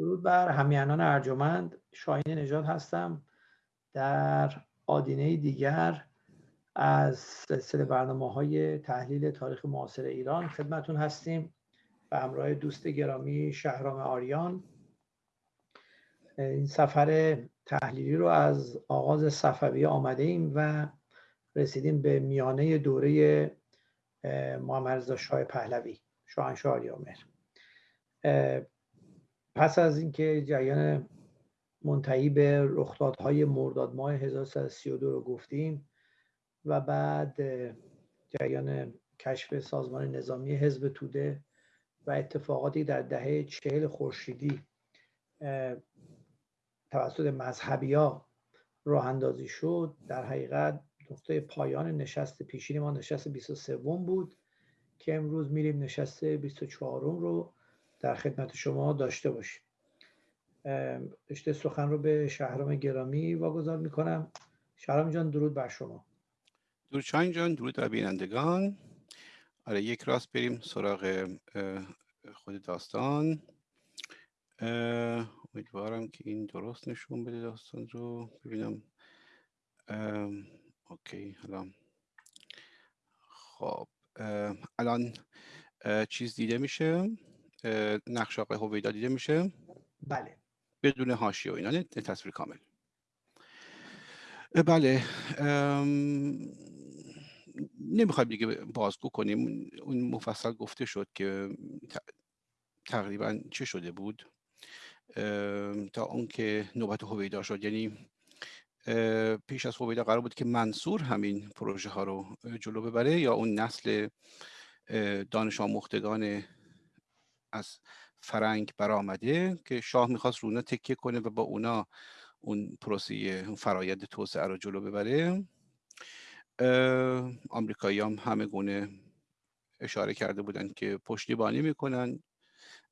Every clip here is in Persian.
درود بر همیانان ارجمند. شاهین نژاد هستم. در آدینه دیگر از سلسله برنامه های تحلیل تاریخ معاصر ایران خدمتون هستیم به همراه دوست گرامی شهرام آریان. این سفر تحلیلی رو از آغاز صفوی آمده ایم و رسیدیم به میانه دوره محمد شاه پهلوی. شاهنشاه آریامهر. پس از اینکه جریان منتهی به رخدادهای مرداد ماه 1332 رو گفتیم و بعد جریان کشف سازمان نظامی حزب توده و اتفاقاتی در دهه چهل خورشیدی توسط مذهبی ها راه اندازی شد در حقیقت نقطه پایان نشست پیشین ما نشست 23 بود که امروز میریم نشست 24 رو در خدمت شما داشته باشیم. رشته سخن رو به شهرام گرامی واگذار می‌کنم. شهرام جان درود بر شما. درود شاین جان درود بر بینندگان. آره یک راست بریم سراغ خود داستان. امیدوارم که این درست نشون بده داستان رو. ببینم. اوکی حالا خب الان چیز دیده میشه. نقش آقای هویدا دیده میشه؟ بله. بدون حاشیه و اینا تصویر کامل. بله. نمی‌خوایم دیگه بازگو کنیم. اون مفصل گفته شد که تقریبا چه شده بود؟ تا اون که نوبت هویدا شد. یعنی پیش از هویدا قرار بود که منصور همین پروژه ها رو جلو ببره یا اون نسل دانش آموختگان از فرنگ برآمده که شاه می‌خواست رونا تکیه کنه و با اونا اون پروسه فرایند توسعه رو جلو ببره. آمریکایی هم همه گونه اشاره کرده بودن که پشتیبانی می‌کنن.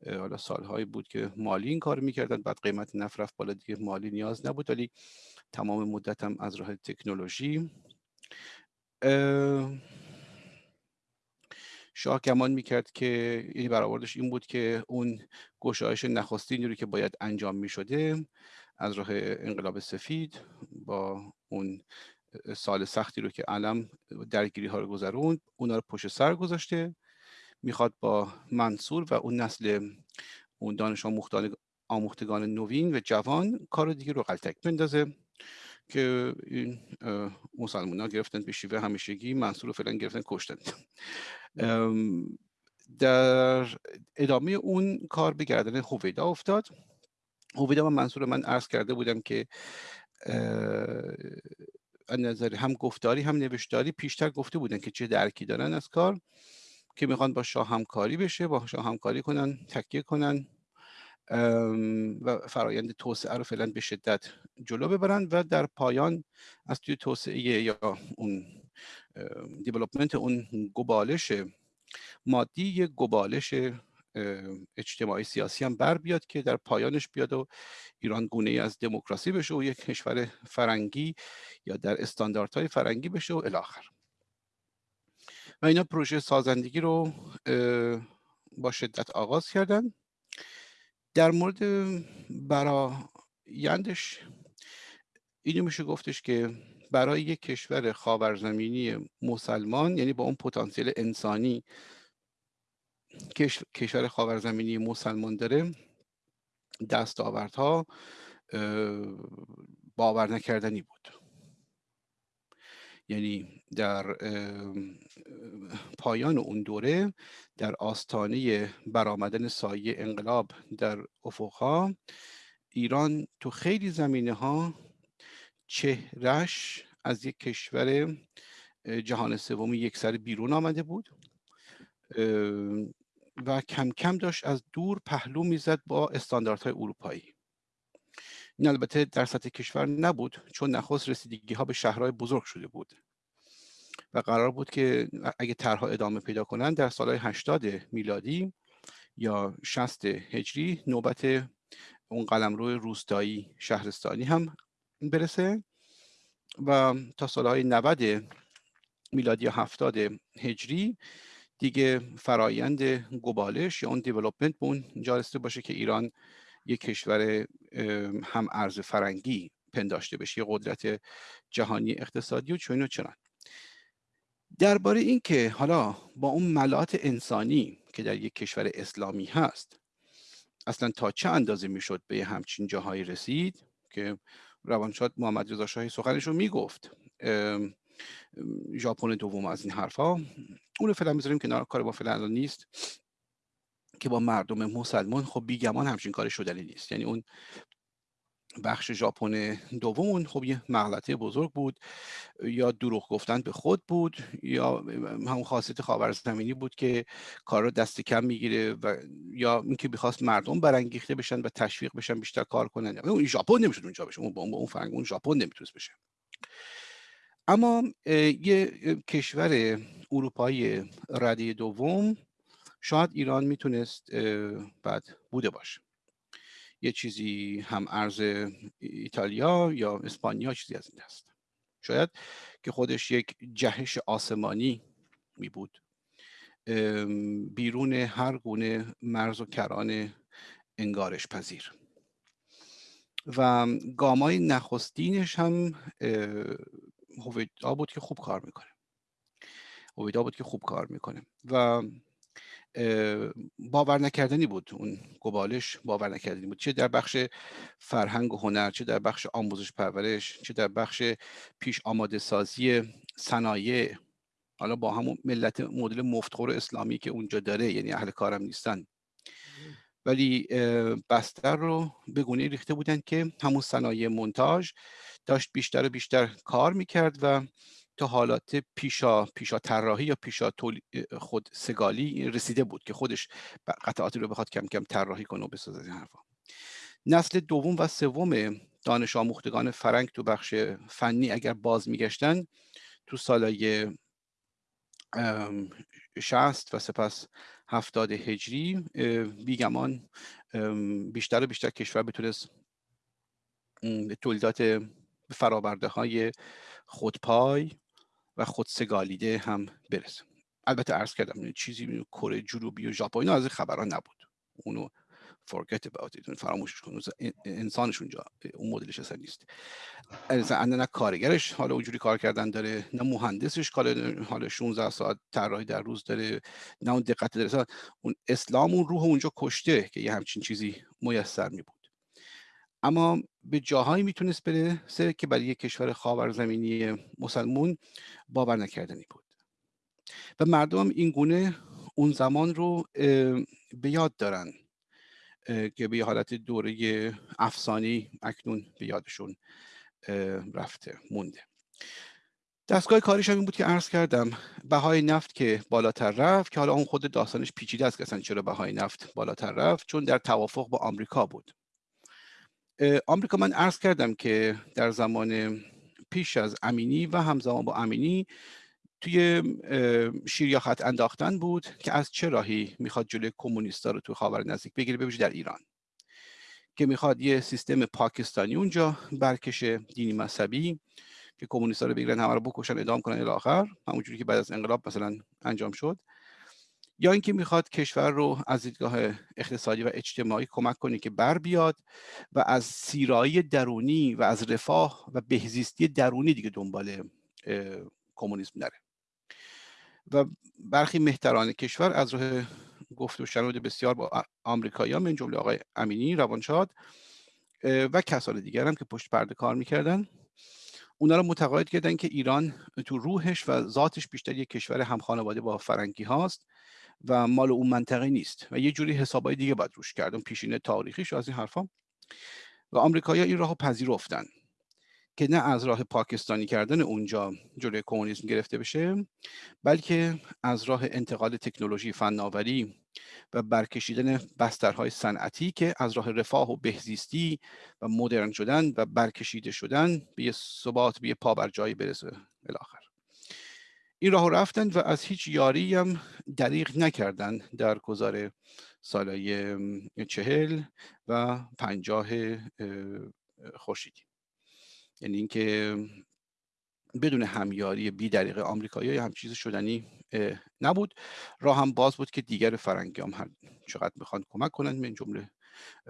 حالا سالهایی بود که مالی این کار می‌کردن بعد قیمت نفت رفت بالا دیگه مالی نیاز نبود ولی تمام مدت هم از راه تکنولوژی. شاه گمان می‌کرد که یعنی برآوردش این بود که اون گشایش نخستینی رو که باید انجام می‌شده از راه انقلاب سفید با اون سال سختی رو که علم درگیری ها رو گذروند اونا رو پشت سر گذاشته می‌خواد با منصور و اون نسل اون دانش آموختگان نوین و جوان کار دیگه رو قلتک بندازه که این مسلمان ها گرفتن به شیوه همیشگی منصور رو فعلا گرفتن کشتن. در ادامه اون کار به گردن هویدا افتاد. هویدا و منصور من عرض کرده بودم که نظر هم گفتاری هم نوشتاری پیشتر گفته بودن که چه درکی دارن از کار که می‌خوان با شاه همکاری بشه با شاه همکاری کنن تکیه کنن و فرایند توسعه رو فعلا به شدت جلو ببرن و در پایان از توی توسعه یا اون دیولوپمنت اون گبالش مادی یه گبالش اجتماعی سیاسی هم بر بیاد که در پایانش بیاد و ایران گونه از دموکراسی بشه و یک کشور فرنگی یا در استانداردهای فرنگی بشه و الاخر. و اینا پروژه سازندگی رو با شدت آغاز کردن. در مورد برایندش اینو میشه گفتش که برای یک کشور خاورزمینی مسلمان یعنی با اون پتانسیل انسانی کشور خاورزمینی مسلمان داره دستاوردها باور نکردنی بود. یعنی در پایان اون دوره در آستانه برآمدن سایه انقلاب در افقها ایران تو خیلی زمینه ها چهرش از یک کشور جهان سوم یک سر بیرون آمده بود. و کم کم داشت از دور پهلو می‌زد با استانداردهای اروپایی. این البته در سطح کشور نبود چون نخست رسیدگی ها به شهرهای بزرگ شده بود. و قرار بود که اگه طرها ادامه پیدا کنند در سالهای 80 میلادی یا 60 هجری نوبت اون قلمرو روستایی شهرستانی هم برسه و تا سالهای 90 میلادی یا 70 هجری دیگه فرایند گبالش یا اون دیولوپمنت به اون جارسته باشه که ایران یک کشور هم ارز فرنگی پنداشته بشه یه قدرت جهانی اقتصادی و چون و چنان. درباره این که حالا با اون ملات انسانی که در یک کشور اسلامی هست اصلا تا چه اندازه می‌شد به همچین جاهایی رسید؟ که روانشاد محمد رضا شاهی سخنش رو می‌گفت ژاپن دوم از این حرفها. اون فعلا می‌ذاریم کنار کار با فعلا نیست که با مردم مسلمان خب بیگمان همچین کار شدنی نیست. یعنی اون بخش ژاپن دوم خب یه مغلطه بزرگ بود یا دروغ گفتن به خود بود یا همون خاصیت خاورزمینی بود که کار رو دست کم می‌گیره و یا اینکه می‌خواست مردم برانگیخته بشن و تشویق بشن بیشتر کار کنن. اون ژاپن نمی‌شد اونجا بشه اون با اون فرنگ اون ژاپن نمی‌تونست بشه. اما یه کشور اروپایی رده دوم شاید ایران می‌تونست بعد بوده باشه. یه چیزی هم ارز ایتالیا یا اسپانیا چیزی از این هست شاید که خودش یک جهش آسمانی می بود. بیرون هر گونه مرز و کران انگارش پذیر. و گامای نخستینش هم هویدا بود که خوب کار می‌کنه. هویدا بود که خوب کار می‌کنه. و باور نکردنی بود اون گبالش باور نکردنی بود. چه در بخش فرهنگ و هنر چه در بخش آموزش پرورش چه در بخش پیش آماده سازی صنایع. حالا با همون ملت مدل مفتخور اسلامی که اونجا داره یعنی اهل کارم نیستن. ولی بستر رو به گونه ریخته بودن که همون صنایع منتاج داشت بیشتر و بیشتر کار می‌کرد و تا حالات پیشا پیشا طراحی یا پیشا خود سگالی رسیده بود که خودش قطعاتی رو بخواد کم کم طراحی کنه و بسازه این حرفا. نسل دوم و سوم دانش آموختگان فرنگ تو بخش فنی اگر باز میگشتن تو سالای شست و سپس هفتاد هجری بیگمان بیشتر و بیشتر کشور بتونست تولیدات فرابرده های خودپای و خودسگالیده هم برسه. البته عرض کردم چیزی کره جنوبی و ژاپن از این خبران نبود. اونو forget about it فراموشش کن. انسانش اونجا اون مدلش اصلا نیست. نه کارگرش حالا اونجوری کار کردن داره نه مهندسش کار حالا 16 ساعت طراحی در روز داره نه اون دقت داره. اون اسلام اون روح اونجا کشته که یه همچین چیزی میسر می بود اما به جاهایی می‌تونست برسه که برای یک کشور خاورزمینی مسلمون باور نکردنی بود. و مردم این گونه اون زمان رو به یاد دارن که به حالت دوره افسانی اکنون به یادشون رفته مونده. دستگاه کاریش هم این بود که عرض کردم بهای نفت که بالاتر رفت که حالا اون خود داستانش پیچیده است که اصلا چرا بهای نفت بالاتر رفت چون در توافق با آمریکا بود. آمریکا من عرض کردم که در زمان پیش از امینی و همزمان با امینی توی شیر خط انداختن بود که از چه راهی می‌خواد جلوی کمونیستا رو توی خاور نزدیک بگیره ببینید در ایران. که می‌خواد یه سیستم پاکستانی اونجا برکشه دینی مذهبی که کمونیستا رو بگیرن همه رو بکشن ادام کنن الی همونجوری که بعد از انقلاب مثلا انجام شد. یا اینکه می‌خواد کشور رو از دیدگاه اقتصادی و اجتماعی کمک کنه که بر بیاد و از سیرایی درونی و از رفاه و بهزیستی درونی دیگه دنبال کمونیسم نره. و برخی مهتران کشور از راه گفت و شنود بسیار با آمریکایی من جمله آقای امینی روانشاد و کسان دیگر هم که پشت پرده کار می‌کردن اونا رو متقاعد کردن که ایران تو روحش و ذاتش بیشتر یک کشور هم خانواده با فرنگی هاست. و مال اون منطقه نیست و یه جوری حسابای دیگه باید روش کردن پیشینه تاریخیش از این حرفا. و آمریکایی‌ها این راهو پذیرفتن که نه از راه پاکستانی کردن اونجا جلوی کمونیسم گرفته بشه بلکه از راه انتقال تکنولوژی فناوری و برکشیدن بسترهای صنعتی که از راه رفاه و بهزیستی و مدرن شدن و برکشیده شدن به یه ثبات به یه پا بر جایی برسه الاخر این راه رفتن و از هیچ یاری هم دریغ نکردن در گذار سالهای چهل و پنجاه خورشیدی. یعنی اینکه بدون همیاری بی دریق آمریکایی هم چیز شدنی نبود. راه هم باز بود که دیگر فرنگی هم هر چقدر می‌خوان کمک کنند من جمله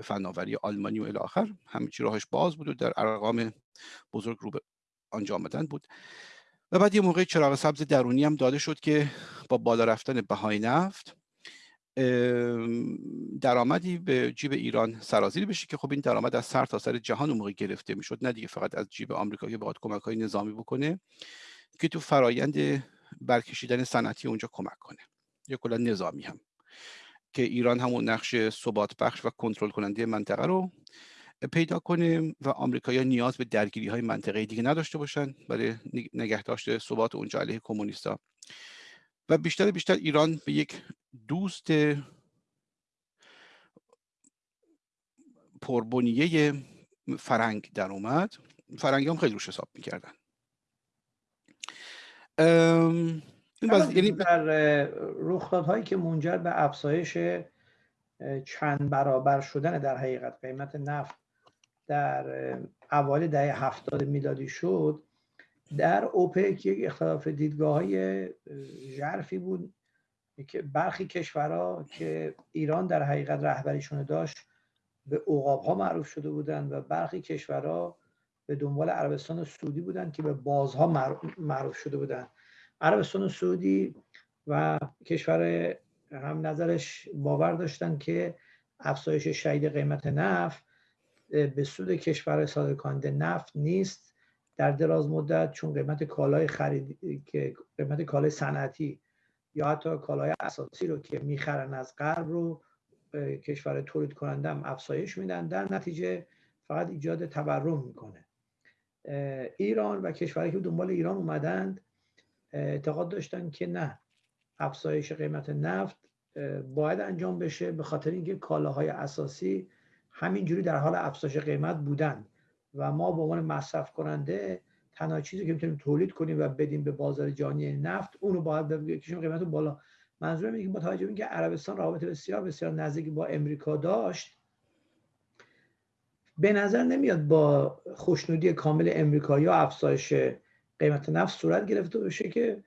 فناوری آلمانی و الی آخر همه چی راهش باز بود و در ارقام بزرگ رو به آنجا آمدن بود. و بعد یه موقع چراغ سبز درونی هم داده شد که با بالا رفتن بهای نفت درآمدی به جیب ایران سرازیری بشه که خب این درآمد از سر تا سر جهان اون موقع گرفته می‌شد نه دیگه فقط از جیب آمریکا که بخواد کمک نظامی بکنه که تو فرایند برکشیدن صنعتی اونجا کمک کنه. یا کلا نظامی هم که ایران همون نقش ثبات بخش و کنترل کننده منطقه رو پیدا کنه و آمریکایی‌ها نیاز به درگیری های منطقه دیگه نداشته باشن برای نگهداشت ثبات اونجا علیه کمونیستا. و بیشتر بیشتر ایران به یک دوست پربنیه فرنگ در اومد. فرنگی هم خیلی روش حساب می‌کردن. این یعنی در رخدادهایی که منجر به افزایش چند برابر شدن در حقیقت قیمت نفت در اوایل دهه هفتاد میلادی شد در اوپک یک اختلاف دیدگاه های ژرفی بود که برخی کشورها که ایران در حقیقت رهبریشون داشت به عقاب ها معروف شده بودند و برخی کشورها به دنبال عربستان سعودی بودند که به بازها معروف شده بودند عربستان سعودی و کشور هم نظرش باور داشتن که افزایش شدید قیمت نفت به سود کشور صادر نفت نیست در دراز مدت چون قیمت کالای خرید که قیمت کالای صنعتی یا حتی کالای اساسی رو که می‌خرن از غرب رو کشور تولید کننده هم افزایش میدن. در نتیجه فقط ایجاد تورم می‌کنه. ایران و کشورهایی که دنبال ایران اومدند اعتقاد داشتن که نه افزایش قیمت نفت باید انجام بشه به خاطر اینکه کالاهای اساسی همینجوری در حال افزایش قیمت بودن و ما به عنوان مصرف کننده تنها چیزی که می‌تونیم تولید کنیم و بدیم به بازار جهانی نفت اون رو باید بکشیم قیمت بالا. منظورم اینه که با توجه به اینکه عربستان رابطه بسیار بسیار نزدیکی با امریکا داشت به نظر نمیاد با خوشنودی کامل امریکا یا افزایش قیمت نفت صورت گرفته باشه که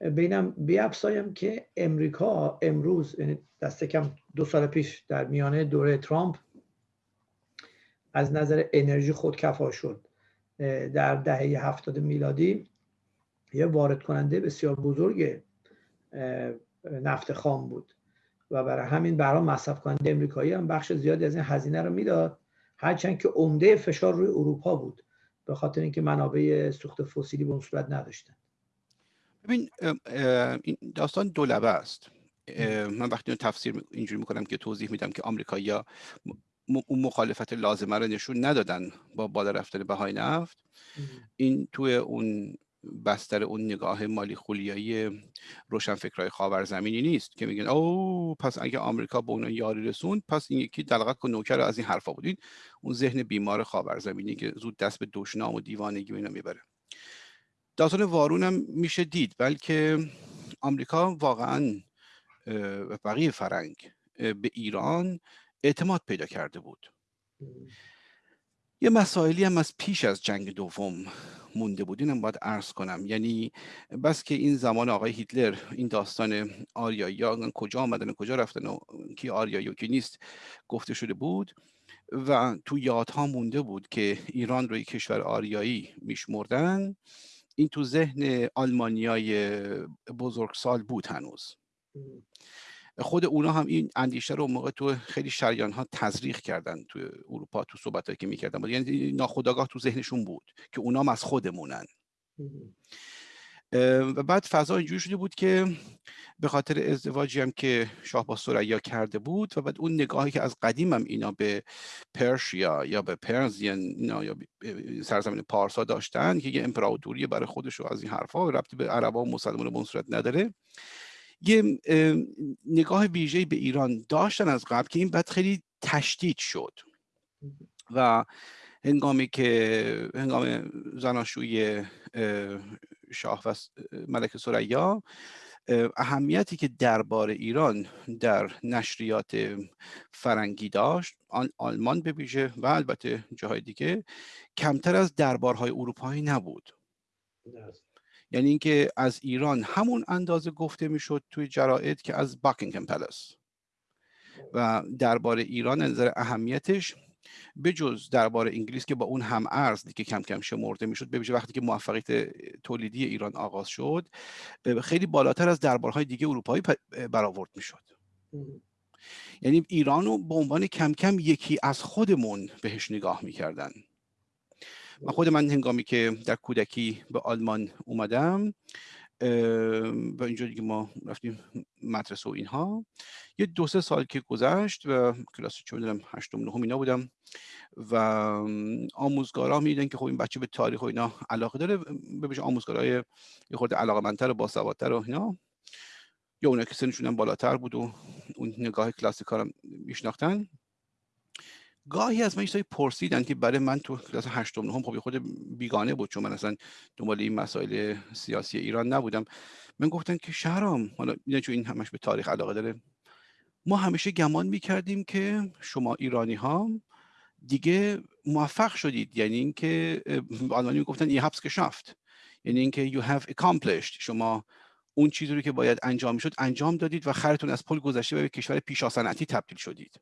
بینم بیافزایم که امریکا امروز یعنی دست کم دو سال پیش در میانه دوره ترامپ از نظر انرژی خودکفا شد. در دهه هفتاد میلادی یه وارد کننده بسیار بزرگ نفت خام بود. و برای همین برای مصرف کننده امریکایی هم بخش زیادی از این هزینه رو می‌داد. هرچند که عمده فشار روی اروپا بود به خاطر اینکه منابع سوخت فسیلی به اون صورت نداشتن. ببین این داستان دولبه است. من وقتی تفسیر اینجوری می‌کنم که توضیح میدم که آمریکایی‌ها اون مخالفت لازمه رو نشون ندادن با بالا رفتن بهای نفت. این توی اون بستر اون نگاه مالی خولیایی روشنفکرهای خاورزمینی نیست که میگن او پس اگه آمریکا به اون یاری رسوند پس این یکی دلغک و نوکر از این حرفا بودین اون ذهن بیمار خاورزمینی که زود دست به دشنام و دیوانگی اینا می‌بره. داستان وارون هم میشه دید بلکه آمریکا واقعا و بقیه فرنگ به ایران اعتماد پیدا کرده بود. یه مسائلی هم از پیش از جنگ دوم مونده بود. اینم باید عرض کنم. یعنی بس که این زمان آقای هیتلر این داستان آریایی کجا آمدن کجا رفتن و کی آریایی و کی نیست گفته شده بود و تو یادها مونده بود که ایران رو یک کشور آریایی میشمردن این تو ذهن آلمانیای بزرگسال بود هنوز. خود اونا هم این اندیشه رو موقع تو خیلی شریان ها تزریق کردن تو اروپا تو صحبت که می‌کردن بود. یعنی ناخداگاه تو ذهنشون بود که اونا از خودمونن. و بعد فضا اینجوری شده بود که به خاطر ازدواجی هم که شاه با سریا کرده بود و بعد اون نگاهی که از قدیم هم اینا به پرشیا یا به پرزین اینا یا سرزمین پارسا داشتن که یه امپراتوری برای خودش و از این حرفا ربطی به عربا و مسلمان به صورت نداره. یه نگاه ویژه به ایران داشتن از قبل که این بعد خیلی تشدید شد. و هنگامی که هنگام زناشوی شاه و ملک سریا اهمیتی که دربار ایران در نشریات فرنگی داشت آلمان به ویژه و البته جاهای دیگه کمتر از دربارهای اروپایی نبود. یعنی اینکه از ایران همون اندازه گفته می‌شد توی جراید که از باکینگهم پلس و درباره ایران نظر اهمیتش به جز درباره انگلیس که با اون هم ارز که کم کم شمرده می‌شد به وقتی که موفقیت تولیدی ایران آغاز شد خیلی بالاتر از دربارهای دیگه اروپایی برآورد می‌شد. یعنی ایران رو به عنوان کم کم یکی از خودمون بهش نگاه می‌کردن. من خود من هنگامی که در کودکی به آلمان اومدم و اینجا دیگه ما رفتیم مدرسه و اینها. یه دو سه سال که گذشت و کلاس چه می‌دونم هشتم نهم اینا بودم و آموزگارا میدن که خب این بچه به تاریخ و اینا علاقه داره ببینش آموزگارای یه خورده علاقه منتر و باسوادتر و اینا. یا اونا که سنشون بالاتر بود و اون نگاه کلاسیکا رو میشناختن. گاهی از من چیزایی پرسیدن که برای من تو کلاس هشتم نهم خب خود بیگانه بود چون من اصلا دنبال این مسائل سیاسی ایران نبودم. من گفتن که شهرام حالا اینه چون این همش به تاریخ علاقه داره ما همیشه گمان می‌کردیم که شما ایرانی ها دیگه موفق شدید. یعنی اینکه آلمانی می‌گفتن یه حبس شفت یعنی اینکه you have accomplished. شما اون چیزی رو که باید انجام می‌شد انجام دادید و خرتون از پل گذشته به کشور پیشا تبدیل شدید.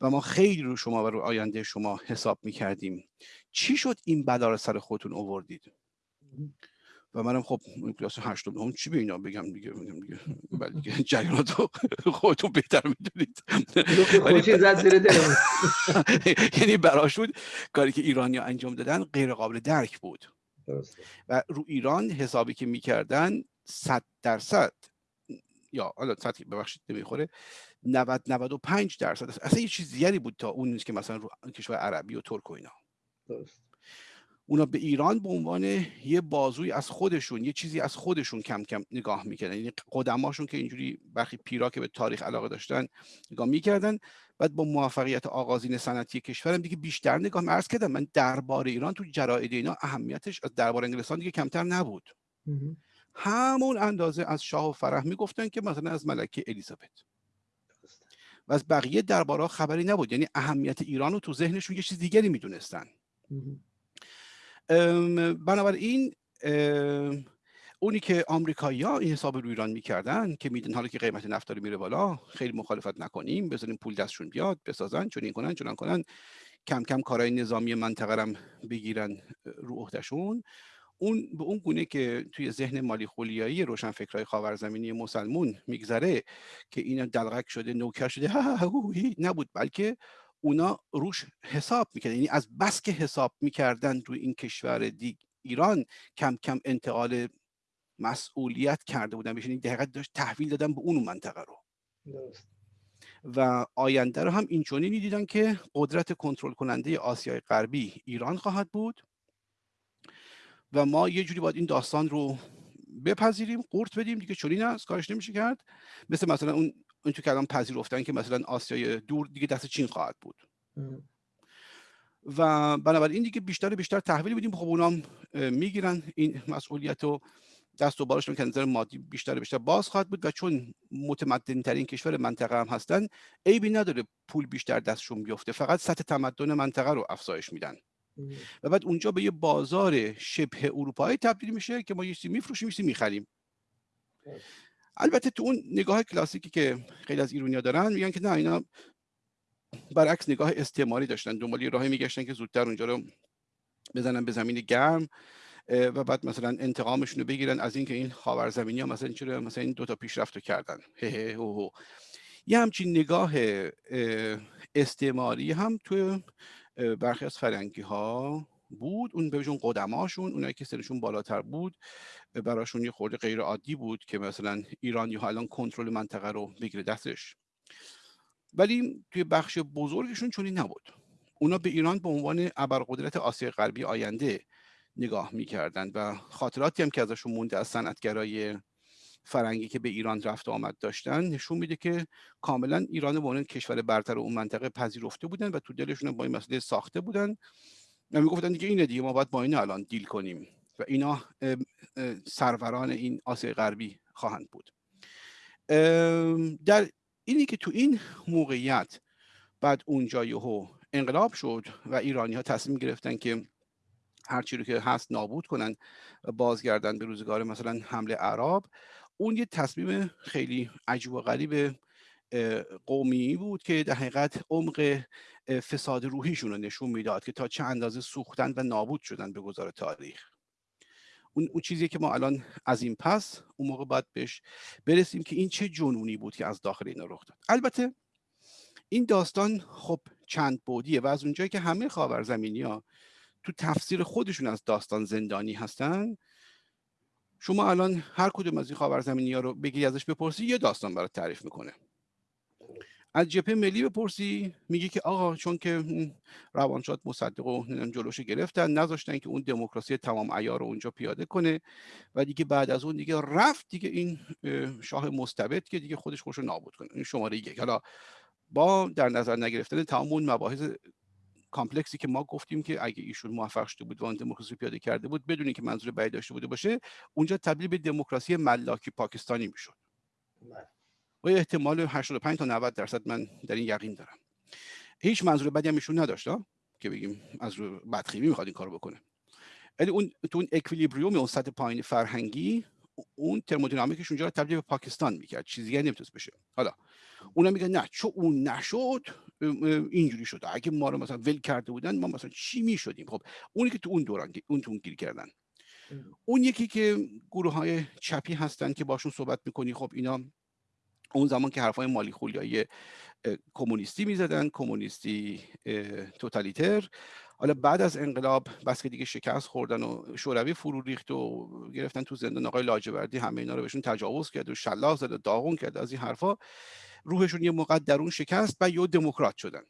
و ما خیلی رو شما و رو آینده شما حساب می‌کردیم. چی شد این بلا رو سر خودتون اووردید و منم خب کلاس هشتم هم چی به اینا بگم دیگه؟ بگم دیگه ولی دیگه جریانات خودتون بهتر می‌دونید. یعنی براشون کاری که ایرانی انجام دادن غیر قابل درک بود. و رو ایران حسابی که می‌کردن صد درصد یا حالا سطحی ببخشید نمی‌خوره. 90 95 درصد. اصلا یه چیز دیگری بود تا اون که مثلا رو کشور عربی و ترک و اینا. درست. اونا به ایران به عنوان یه بازوی از خودشون یه چیزی از خودشون کم کم نگاه می‌کردن. یعنی قدماشون که اینجوری برخی پیرا که به تاریخ علاقه داشتن نگاه می‌کردن بعد با موفقیت آغازین صنعتی کشورم دیگه بیشتر نگاه مرز کردم من درباره ایران تو جراید اینا اهمیتش از درباره انگلستان دیگه کمتر نبود. همون اندازه از شاه و فرح می‌گفتن که مثلا از ملکه الیزابت. و از بقیه دربارها خبری نبود. یعنی اهمیت ایران رو تو ذهنشون یه چیز دیگری می‌دونستن. بنابراین اونی که آمریکایی ها این حساب رو ایران می‌کردن که میدن حالا که قیمت نفت داره میره بالا خیلی مخالفت نکنیم بذاریم پول دستشون بیاد بسازن چون این کنن چون کنن کم کم کارهای نظامی منطقه بگیرن رو عهدهشون. اون به اون گونه که توی ذهن مالی خولیایی روشنفکرهای خاورزمینی مسلمون میگذره که اینا دلغک شده نوکر شده نبود. بلکه اونا روش حساب می‌کردن. یعنی از بس که حساب می‌کردن روی این کشور دیگ ایران کم کم انتقال مسئولیت کرده بودن بهش. این دقیقت داشت تحویل دادن به اون منطقه رو. و آینده رو هم اینچنینی دیدن که قدرت کنترل کننده آسیای غربی ایران خواهد بود. و ما یه جوری باید این داستان رو بپذیریم قورت بدیم دیگه چنین است کارش نمیشه کرد. مثل مثلا اون اون تو که الان پذیرفتن که مثلا آسیای دور دیگه دست چین خواهد بود. و بنابراین دیگه بیشتر بیشتر تحویل بدیم خب اونام می‌گیرن. این مسئولیت رو دست و بالشون که نظر مادی بیشتر بیشتر باز خواهد بود. و چون متمدن ترین کشور منطقه هم هستن عیبی نداره پول بیشتر دستشون بیفته. فقط سطح تمدن منطقه رو افزایش میدن. و بعد اونجا به یه بازار شبه اروپایی تبدیل میشه که ما یه چیزی میفروشیم یه می‌خریم. البته تو اون نگاه کلاسیکی که خیلی از ایرونیا دارن میگن که نه اینا برعکس نگاه استعماری داشتن دنبال راهی میگشتن که زودتر اونجا رو بزنن به زمین گرم و بعد مثلا انتقامشون رو بگیرن از اینکه این خاورزمینی ها مثلا چرا مثلا این دوتا پیشرفت رو کردن. هه هه یه همچین نگاه استعماری هم تو برخی از فرنگی ها بود. اون بهشون قدماشون اونایی که سرشون بالاتر بود براشون یه خورده غیر عادی بود که مثلا ایرانی ها الان کنترل منطقه رو بگیره دستش. ولی توی بخش بزرگشون چونی نبود. اونا به ایران به عنوان ابرقدرت آسیا غربی آینده نگاه می‌کردند و خاطراتی هم که ازشون مونده از صنعتگرای فرنگی که به ایران رفت و آمد داشتن نشون میده که کاملا ایران به عنوان کشور برتر اون منطقه پذیرفته بودن و تو دلشون با این مسئله ساخته بودن و می‌گفتن دیگه اینه دیگه ما باید با این الان دیل کنیم و اینا سروران این آسیای غربی خواهند بود. در اینی که تو این موقعیت بعد اونجا یهو انقلاب شد و ایرانی ها تصمیم گرفتن که هرچی رو که هست نابود کنن بازگردن به روزگار مثلا حمله عرب اون یه تصمیم خیلی عجیب و غریب قومی بود که در حقیقت عمق فساد روحیشون رو نشون می‌داد که تا چه اندازه سوختن و نابود شدن به گذار تاریخ. اون, اون چیزی که ما الان از این پس اون موقع باید بهش برسیم که این چه جنونی بود که از داخل اینا رخ داد. البته این داستان خب چند بودیه و از اونجایی که همه خاورزمینی ها تو تفسیر خودشون از داستان زندانی هستن شما الان هر کدوم از این خاورزمینی ها رو بگی ازش بپرسی یه داستان برات تعریف می‌کنه. از جبهه ملی بپرسی میگه که آقا چون که روانشاد مصدق و جلوش گرفتن نذاشتن که اون دموکراسی تمام عیار رو اونجا پیاده کنه. و دیگه بعد از اون دیگه رفت دیگه این شاه مستبد که دیگه خودش خوش نابود کنه. این شماره یک. حالا با در نظر نگرفتن تمام اون مباحث کامپلکسی که ما گفتیم که اگه ایشون موفق شده بود و اون دموکراسی پیاده کرده بود بدونی که منظور بعید داشته بوده باشه اونجا تبدیل به دموکراسی ملاکی پاکستانی می‌شد. بله. با احتمال 85 تا 90 درصد من در این یقین دارم. هیچ منظور بدی هم ایشون نداشت که بگیم از رو بدخیمی می‌خواد این کارو بکنه. ولی اون تو اون اکویلیبریوم اون سطح پایین فرهنگی اون ترمودینامیکش اونجا رو تبدیل به پاکستان می‌کرد. چیزی دیگه نمی‌تونست بشه. حالا اونا میگن نه چون اون نشد اینجوری شده اگه ما رو مثلا ول کرده بودن ما مثلا چی می‌شدیم؟ خب اونی که تو اون دوران اون تو اون گیر کردن. اون یکی که گروه های چپی هستن که باشون صحبت می‌کنی خب اینا اون زمان که حرفای مالی خولیایی کمونیستی می‌زدن کمونیستی توتالیتر. حالا بعد از انقلاب بس که دیگه شکست خوردن و شوروی فرو ریخت و گرفتن تو زندان آقای لاجوردی همه اینا رو بهشون تجاوز کرد و شلاق زد و داغون کرد از این حرفا. روحشون یه موقع درون شکست و یه دموکرات شدن.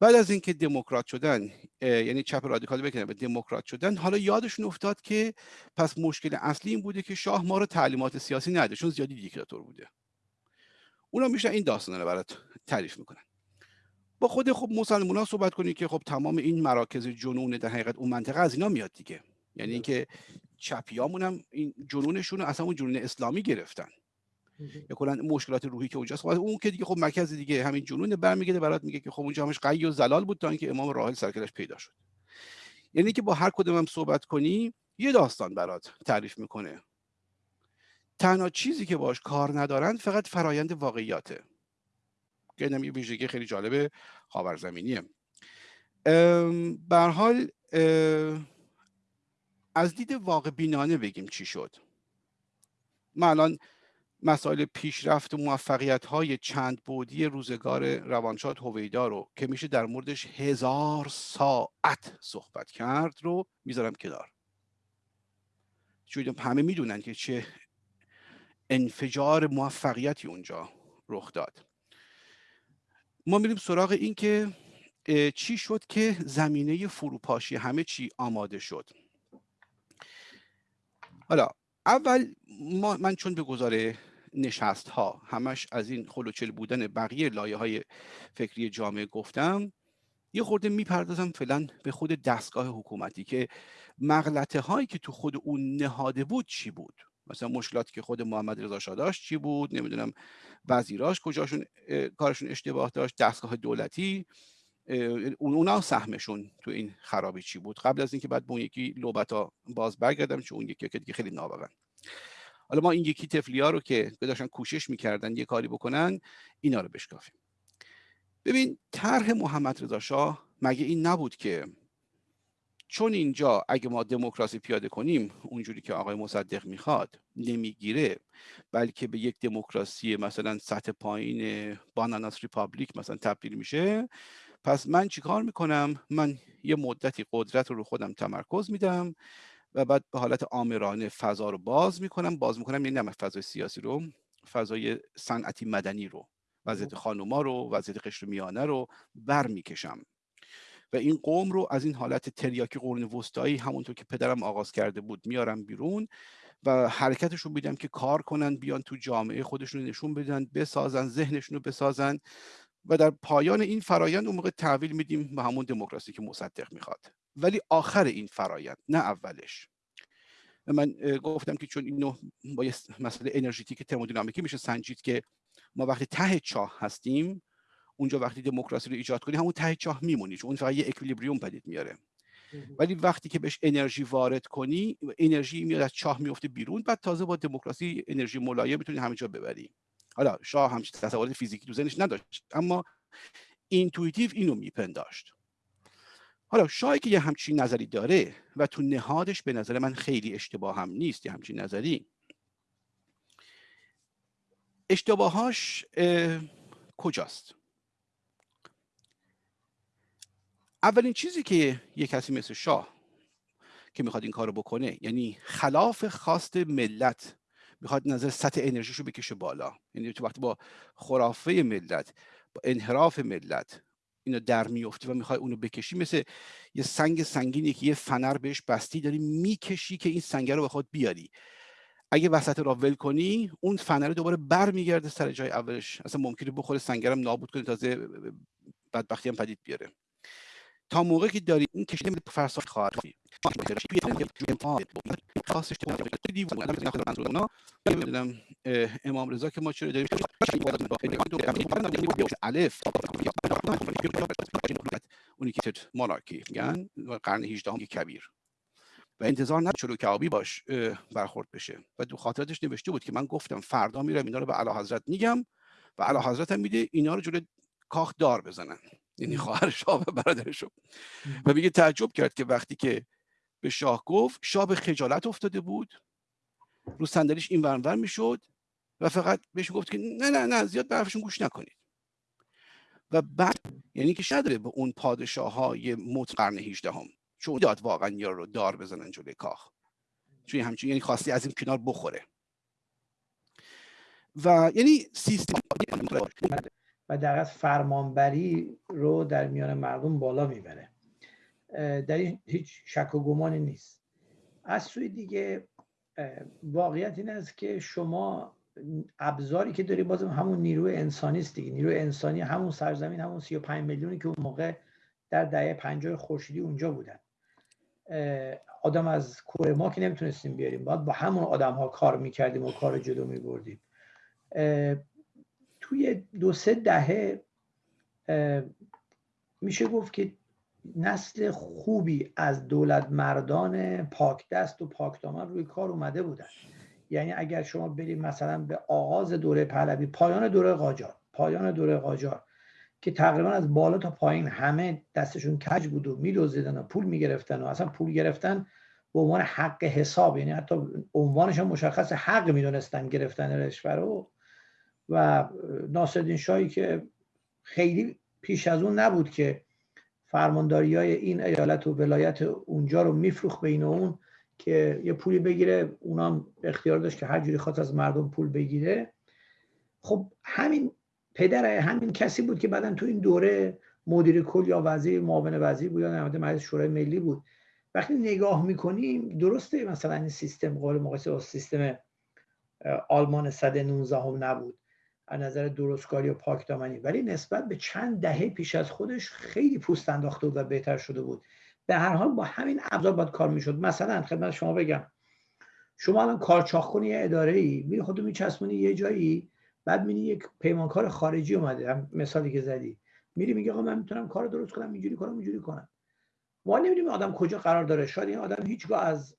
بعد از اینکه دموکرات شدن یعنی چپ رادیکال بکنن به دموکرات شدن حالا یادشون افتاد که پس مشکل اصلی این بوده که شاه ما رو تعلیمات سیاسی نده چون زیادی دیکتاتور بوده. اونا میشن این داستان رو برات تعریف می‌کنن. با خود خب مسلمان ها صحبت کنید که خب تمام این مراکز جنون در حقیقت اون منطقه از اینا میاد دیگه. یعنی اینکه چپیامون هم این جنونشون رو اصلا اون جنون اسلامی گرفتن. یا کلا مشکلات روحی که اونجاست. خب اون که دیگه خب مرکز دیگه همین جنون برمیگرده برات میگه که خب اونجا همش قی و زلال بود تا اینکه امام راحل سرکلش پیدا شد. یعنی که با هر کدوم هم صحبت کنی یه داستان برات تعریف می‌کنه. تنها چیزی که باش کار ندارن فقط فرایند واقعیاته. که یه ویژگی خیلی جالب خاورزمینیه. به حال از دید واقع بینانه بگیم چی شد. من الان مسائل پیشرفت و موفقیت های چند بودی روزگار روانشاد هویدا رو که میشه در موردش هزار ساعت صحبت کرد رو می‌ذارم کنار. چون همه می‌دونن که چه انفجار موفقیتی اونجا رخ داد. ما میریم سراغ این که چی شد که زمینه فروپاشی همه چی آماده شد. حالا اول ما من چون به گذاره نشست ها همش از این خلوچل بودن بقیه لایه های فکری جامعه گفتم یه خورده می‌پردازم فعلا به خود دستگاه حکومتی که مغلطه هایی که تو خود اون نهاده بود چی بود؟ مثلا مشکلاتی که خود محمد رضا شاه داشت چی بود؟ نمی‌دونم وزیراش کجاشون کارشون اشتباه داشت؟ دستگاه دولتی اونا سهمشون تو این خرابی چی بود؟ قبل از اینکه بعد اون یکی لوبتا باز برگردم چون اون یکی که دیگه خیلی نابغن حالا ما این یکی تفلی ها رو که داشتن کوشش می‌کردن یه کاری بکنن اینا رو بشکافیم. ببین طرح محمد رضا شاه مگه این نبود که چون اینجا اگه ما دموکراسی پیاده کنیم اونجوری که آقای مصدق می‌خواد نمی‌گیره بلکه به یک دموکراسی مثلا سطح پایین باناناس ریپابلیک مثلا تبدیل میشه پس من چیکار می‌کنم؟ من یه مدتی قدرت رو خودم تمرکز میدم. و بعد به حالت آمرانه فضا رو باز می‌کنم. باز می‌کنم یعنی نه فضای سیاسی رو فضای صنعتی مدنی رو وضعیت. خانوما رو وضعیت قشر میانه رو بر می‌کشم و این قوم رو از این حالت تریاکی قرون وسطایی همونطور که پدرم آغاز کرده بود میارم بیرون و حرکتشون میدم که کار کنن بیان تو جامعه خودشون نشون بدن بسازن ذهنشون رو بسازن و در پایان این فرایند اون موقع تحویل میدیم به همون دموکراسی که مصدق می‌خواد. ولی آخر این فرایند نه اولش. من گفتم که چون اینو با یه مسئله انرژیتیک ترمودینامیکی میشه سنجید که ما وقتی ته چاه هستیم اونجا وقتی دموکراسی رو ایجاد کنی همون ته چاه میمونی چون اون فقط یه equilibrium پدید میاره. ولی وقتی که بهش انرژی وارد کنی انرژی میاد از چاه میفته بیرون بعد تازه با دموکراسی انرژی ملایم می‌تونی همه جا ببری. حالا شاه همچین تصورات فیزیکی تو ذهنش نداشت اما intuitive اینو میپنداشت. حالا شاهی که یه همچین نظری داره و تو نهادش به نظر من خیلی اشتباه هم نیست یه همچین نظری. اشتباهاش کجاست؟ اولین چیزی که یه کسی مثل شاه که می‌خواد این کارو بکنه یعنی خلاف خواست ملت می‌خواد نظر سطح انرژیشو بکشه بالا. یعنی تو وقتی با خرافه ملت با انحراف ملت اینو در میفتی و می‌خوای اونو بکشی مثل یه سنگ سنگینی که یه فنر بهش بستی داری می‌کشی که این سنگ رو خود بیاری. اگه وسط را ول کنی اون فنر دوباره برمیگرده سر جای اولش. اصلا ممکنه بخوره سنگرم نابود کنه تازه بدبختی هم پدید بیاره. تا موقعی که داری این کشیده میده فرسا خواهد امام رضا که ما چرا داریم الف اونی که مونارکی میگن قرن 18 هم کبیر و انتظار نه چلو کعابی باش برخورد بشه و دو خاطراتش نوشته بود که من گفتم فردا میرم اینا رو به اعلی حضرت میگم و اعلی حضرت هم میده اینا رو جلوی کاخ دار بزنن یعنی خواهر شاه و برادرشو و میگه تعجب کرد که وقتی که به شاه گفت شاه به خجالت افتاده بود. رو صندلیش این ورانور می‌شد و فقط بهش گفت که نه نه نه زیاد به حرفشون گوش نکنید. و بعد یعنی که نداره به اون پادشاه های موت قرن 18 هم چون داد واقعا یا رو دار بزنن جلوی کاخ. چون همچین یعنی خواستی از این کنار بخوره. و یعنی سیستم و در از فرمانبری رو در میان مردم بالا می‌بره. در این هیچ شک و گمانی نیست. از سوی دیگه واقعیت این است که شما ابزاری که داری بازم همون نیروی انسانی است دیگه. نیروی انسانی همون سرزمین همون 35 میلیونی که اون موقع در دهه 50 خورشیدی اونجا بودن. آدم از کره ما که نمی‌تونستیم بیاریم. باید با همون آدم ها کار می‌کردیم و کار جلو میبردیم. توی دو سه دهه میشه گفت که نسل خوبی از دولت مردان پاک دست و پاک دامن روی کار اومده بودن. یعنی اگر شما برید مثلا به آغاز دوره پهلوی پایان دوره قاجار پایان دوره قاجار که تقریبا از بالا تا پایین همه دستشون کج بود و میدوزیدن و پول می‌گرفتن و اصلا پول گرفتن به عنوان حق حساب یعنی حتی عنوانش هم مشخص حق می‌دونستن گرفتن رشوه رو. و ناصرالدین شاهی که خیلی پیش از اون نبود که فرمانداری های این ایالت و ولایت اونجا رو میفروخ بین اون که یه پولی بگیره اونام اختیار داشت که هر جوری خواست از مردم پول بگیره. خب همین پدر همین کسی بود که بعدا تو این دوره مدیر کل یا وزیر معاون وزیر بود یا نماینده مجلس شورای ملی بود. وقتی نگاه می‌کنیم درسته مثلا این سیستم قابل مقایسه با سیستم آلمان 119 هم نبود. از نظر درستکاری و پاکدامنی ولی نسبت به چند دهه پیش از خودش خیلی پوست انداخته بود و بهتر شده بود. به هر حال با همین ابزار باید کار می‌شد. مثلا خدمت شما بگم. شما الان کارچاخ کنی یه اداره ای میری خودتو میچسبونی یه جایی بعد می‌بینی یک پیمانکار خارجی اومده. هم مثالی که زدی. میری میگه آقا من می‌تونم کار درست کنم اینجوری کنم اینجوری کنم. ما نمی‌دونیم آدم کجا قرار داره. شاید این آدم هیچگاه از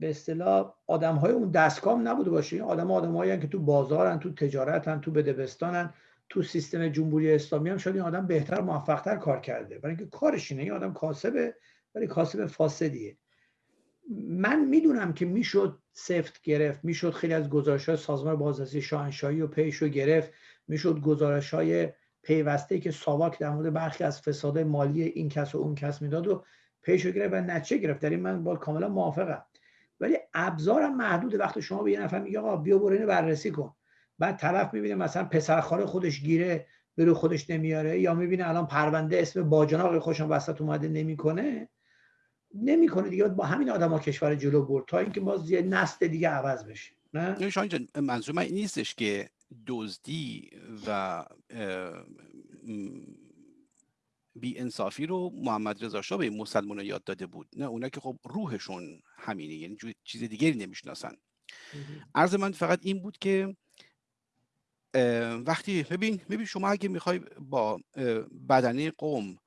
به اصطلاح آدم های اون دستگاه نبوده باشه. این آدم آدمایی که تو بازارن تو تجارتن تو بدبستانن تو سیستم جمهوری اسلامی هم شاید این آدم بهتر موفقتر کار کرده. برای اینکه کارش اینه. این آدم کاسبه ولی کاسب فاسدیه. من می‌دونم که می‌شد سفت گرفت می‌شد خیلی از گزارش های سازمان بازرسی شاهنشاهی و پیش رو گرفت می‌شد گزارش های پیوسته که ساواک در مورد برخی از فساد مالی این کس و اون کس می‌داد و پیش رو گرفت و نچه گرفت. در این من با کاملا موافقم. ولی ابزارم محدود وقتی شما به یه نفر میگه آقا بیا برو اینو بررسی کن. بعد طرف می‌بینه مثلا پسر خودش گیره برو خودش نمیاره یا می‌بینه الان پرونده اسم باجناق خوشم وسط اومده نمی‌کنه. نمی‌کنه دیگه. با همین آدما کشور جلو برد تا اینکه باز یه نسل دیگه عوض بشه. نه؟ شاید منظور من این نیستش که دزدی و بی انصافی رو محمد رضا شاه به مسلمان یاد داده بود. نه اونا که خب روحشون همینه یعنی چیز دیگری نمی‌شناسن. عرض من فقط این بود که وقتی ببین ببین شما اگه می‌خوای با بدنه قوم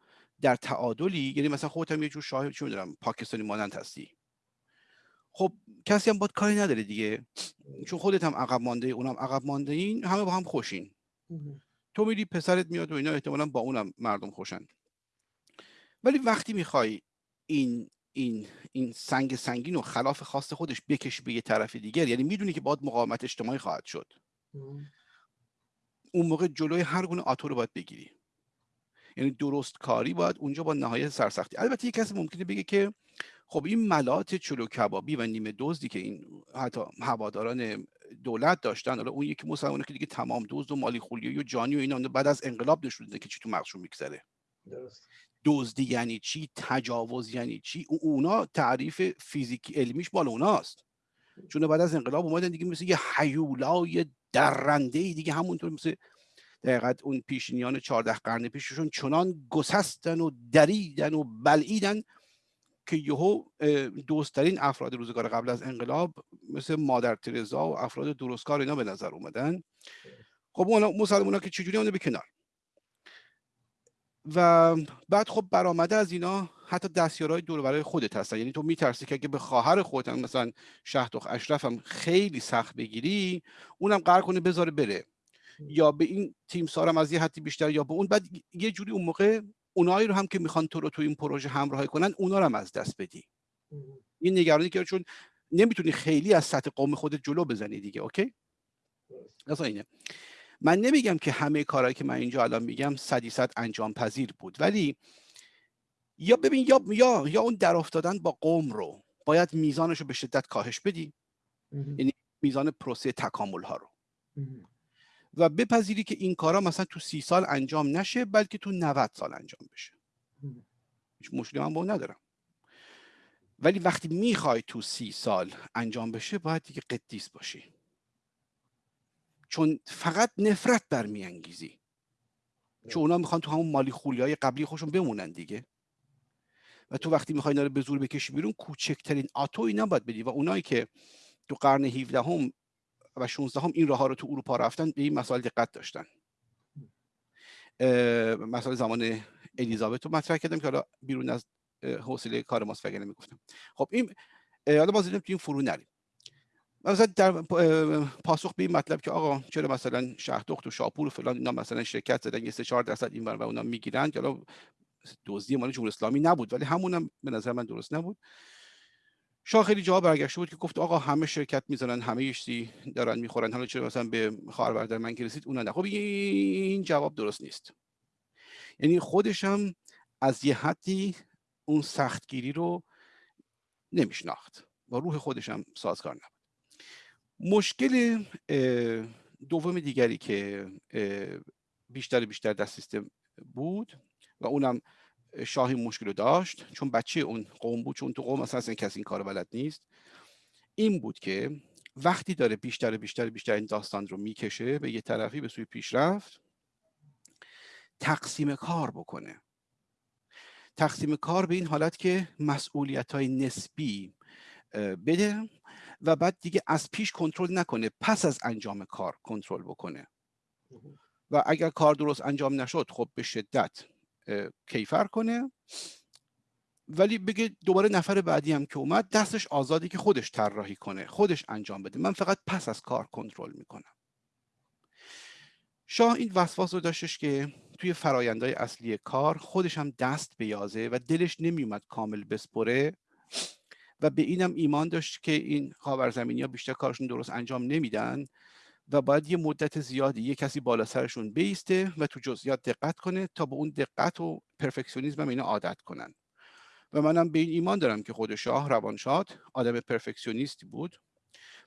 در تعادلی یعنی مثلا خودت هم یه جور شاه چی می‌دونم پاکستانی مانند هستی. خب کسی هم باید کاری نداره دیگه. چون خودت هم عقب مانده اونم عقب مانده این همه با هم خوشین. تو میری پسرت میاد و اینا احتمالا با اونم مردم خوشن. ولی وقتی می‌خوای این این این سنگ سنگین و خلاف خواست خودش بکشی به یه طرف دیگر یعنی می‌دونی که باید مقاومت اجتماعی خواهد شد. اون موقع جلوی هر گونه آتو رو باید بگیری. یعنی درست کاری باید اونجا با نهایت سرسختی. البته یک کسی ممکنه بگه که خب این ملات چلو کبابی و نیمه دزدی که این حتی هواداران دولت داشتن حالا اون یکی مسلمانه که دیگه تمام دزد و مالی خولیایی و جانی و اینا بعد از انقلاب نشون که چی تو مغزشون میگذره. دزدی یعنی چی؟ تجاوز یعنی چی؟ اونا تعریف فیزیکی علمیش بالا اوناست. چون بعد از انقلاب اومدن دیگه مثل یه حیولای درنده دیگه همونطور مثل دقیقا اون پیشینیان چهارده قرن پیششون چنان گسستن و دریدن و بلعیدن که یهو دوستترین افراد روزگار قبل از انقلاب مثل مادر ترزا و افراد درستکار اینا به نظر اومدن. خب اون مسلمان که چجوری اونو به و بعد خب برآمده از اینا حتی دستیارهای دور برای خودت هستن. یعنی تو میترسی که اگه به خواهر خودت هم مثلا شهدخ اشرف هم خیلی سخت بگیری اونم قرار کنه بذاره بره. یا به این تیم سارم از یه حدی بیشتر یا به اون. بعد یه جوری اون موقع اونایی رو هم که می‌خوان تو رو تو این پروژه همراهی کنن اونا رو هم از دست بدی. این نگرانی که چون نمی‌تونی خیلی از سطح قوم خودت جلو بزنی دیگه اوکی؟ اصلا اینه. من نمیگم که همه کارهایی که من اینجا الان میگم صدی صد انجام پذیر بود ولی یا ببین یا یا یا اون در افتادن با قوم رو باید میزانش رو به شدت کاهش بدی. یعنی میزان پروسه تکامل ها رو و بپذیری که این کارا مثلا تو سی سال انجام نشه بلکه تو 90 سال انجام بشه. هیچ مشکلی من با اون ندارم. ولی وقتی می‌خوای تو سی سال انجام بشه باید دیگه قدیس باشی. چون فقط نفرت برمیانگیزی چون اونا می‌خوان تو همون مالی خولی های قبلی خوشون بمونن دیگه. و تو وقتی می‌خوای اینا رو به زور بکشی بیرون کوچکترین آتو اینا باید بدی. و اونایی که تو قرن 17 هم و 16 هم این راه ها رو تو اروپا رفتن به این مسائل دقت داشتن. مسائل زمان الیزابت رو مطرح کردم که حالا بیرون از حوصله کار ماست وگرنه می‌گفتم. خب این حالا باز تو این فرو نریم. مثلا در پاسخ به این مطلب که آقا چرا مثلا شهردخت و شاپور و فلان اینا مثلا شرکت زدن یه سه چهار درصد این و اونا می‌گیرن حالا دزدی مال جمهوری اسلامی نبود ولی همونم به نظر من درست نبود. شاه خیلی جواب برگشته بود که گفت آقا همه شرکت می‌زنن همه یشتی دارن می‌خورن حالا چرا مثلا به خواهر برادر من که رسید اونا نه. خب این جواب درست نیست. یعنی خودش هم از یه حدی اون سختگیری رو نمیشناخت با روح خودش هم سازگار نبود. مشکل دوم دیگری که بیشتر بیشتر در سیستم بود و اونم شاهی مشکل رو داشت. چون بچه اون قوم بود چون تو قوم اصلا کسی این کار بلد نیست. این بود که وقتی داره بیشتر بیشتر بیشتر این داستان رو می‌کشه به یه طرفی به سوی پیشرفت تقسیم کار بکنه. تقسیم کار به این حالت که مسئولیت های نسبی بده و بعد دیگه از پیش کنترل نکنه پس از انجام کار کنترل بکنه. و اگر کار درست انجام نشد خب به شدت کیفر کنه. ولی بگه دوباره نفر بعدی هم که اومد دستش آزادی که خودش طراحی کنه خودش انجام بده. من فقط پس از کار کنترل می‌کنم. شاه این وسواس رو داشتش که توی فرایندهای اصلی کار خودش هم دست بیازه و دلش نمیومد کامل بسپره. و به اینم ایمان داشت که این خاورزمینی ها بیشتر کارشون درست انجام نمیدن و باید یه مدت زیادی یه کسی بالا سرشون بیسته و تو جزئیات دقت کنه تا به اون دقت و پرفکسیونیزم اینا عادت کنن. و منم به این ایمان دارم که خود شاه روانشاد آدم پرفکسیونیستی بود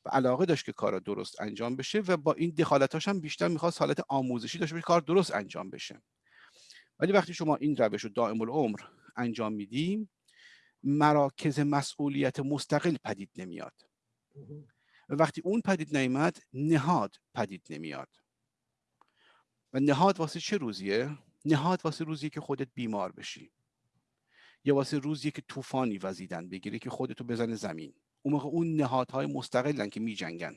و علاقه داشت که کارا درست انجام بشه و با این دخالتاش هم بیشتر می‌خواست حالت آموزشی داشته باشه کار درست انجام بشه. ولی وقتی شما این روش رو دائم العمر انجام میدیم مراکز مسئولیت مستقل پدید نمیاد. و وقتی اون پدید نیامد نهاد پدید نمیاد. و نهاد واسه چه روزیه؟ نهاد واسه روزیه که خودت بیمار بشی. یا واسه روزیه که طوفانی وزیدن بگیره که خودتو بزنه زمین. اون موقع اون نهادهای مستقلن که میجنگن.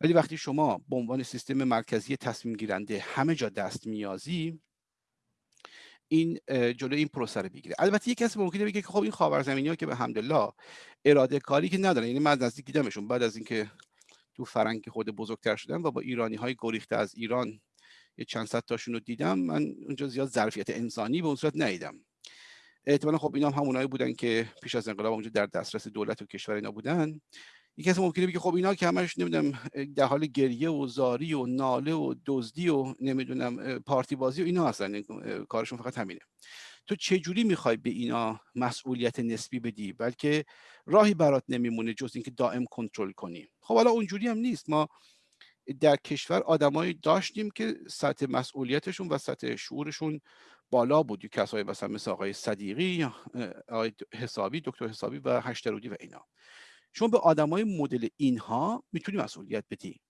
ولی وقتی شما به عنوان سیستم مرکزی تصمیم گیرنده همه جا دست میازی این جلو این پروسه رو بگیره البته یک کسی ممکنه بگه که خب این خاورزمینی ها که به الحمدلله اراده کاری که ندارن. یعنی من از نزدیک دیدمشون. بعد از اینکه تو فرنگ خود بزرگتر شدن و با ایرانی های گریخته از ایران یه چند صد تاشون رو دیدم من اونجا زیاد ظرفیت انسانی به اون صورت ندیدم. احتمالا خب اینا هم همونایی بودن که پیش از انقلاب اونجا در دسترس دولت و کشور اینا بودن. کسی ممکنه بگه خب اینا که همش نمی‌دونم در حال گریه و زاری و ناله و دزدی و نمی‌دونم پارتی بازی و اینا هستن کارشون فقط همینه. تو چه جوری می‌خوای به اینا مسئولیت نسبی بدی؟ بلکه راهی برات نمیمونه جز اینکه دائم کنترل کنی. خب حالا اونجوری هم نیست. ما در کشور آدمایی داشتیم که سطح مسئولیتشون و سطح شعورشون بالا بود. کسایی مثلا مثل آقای صدیقی آقای حسابی دکتر حسابی و هشترودی و اینا. شما به آدمای مدل اینها می‌تونی مسئولیت بدی.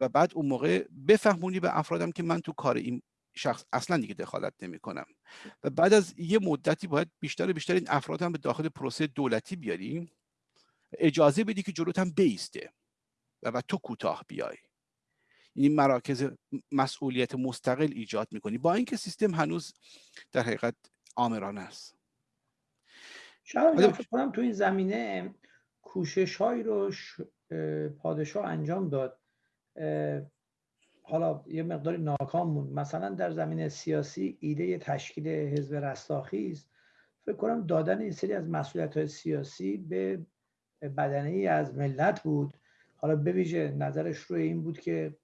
و بعد اون موقع بفهمونی به افرادم که من تو کار این شخص اصلا دیگه دخالت نمی کنم و بعد از یه مدتی باید بیشتر و بیشتر این افراد هم به داخل پروسه دولتی بیاری اجازه بدی که جلوت هم بیسته و بعد تو کوتاه بیای. این مراکز مسئولیت مستقل ایجاد می‌کنی. با اینکه سیستم هنوز در حقیقت آمرانه است. شاید فکر کنم تو این زمینه کوشش هایی رو پادشاه انجام داد. حالا یه مقداری ناکام موند. مثلا در زمین سیاسی ایده تشکیل حزب رستاخیز فکر کنم دادن این سری از مسئولیت های سیاسی به بدنه ای از ملت بود. حالا بویژه نظرش روی این بود که